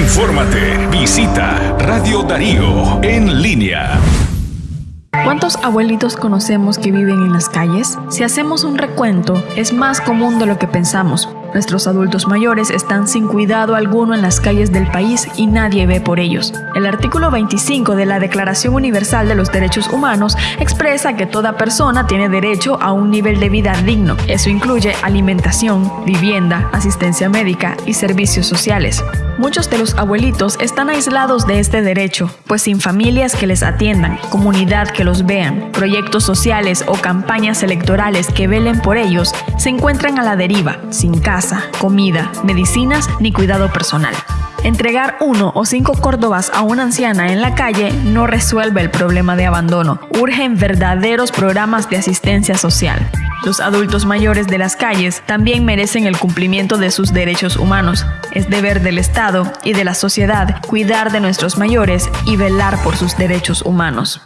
Infórmate. Visita Radio Darío en línea. ¿Cuántos abuelitos conocemos que viven en las calles? Si hacemos un recuento, es más común de lo que pensamos. Nuestros adultos mayores están sin cuidado alguno en las calles del país y nadie ve por ellos. El artículo 25 de la Declaración Universal de los Derechos Humanos expresa que toda persona tiene derecho a un nivel de vida digno. Eso incluye alimentación, vivienda, asistencia médica y servicios sociales. Muchos de los abuelitos están aislados de este derecho, pues sin familias que les atiendan, comunidad que los vean, proyectos sociales o campañas electorales que velen por ellos, se encuentran a la deriva, sin casa, comida, medicinas ni cuidado personal. Entregar uno o cinco córdobas a una anciana en la calle no resuelve el problema de abandono. Urgen verdaderos programas de asistencia social. Los adultos mayores de las calles también merecen el cumplimiento de sus derechos humanos. Es deber del Estado y de la sociedad cuidar de nuestros mayores y velar por sus derechos humanos.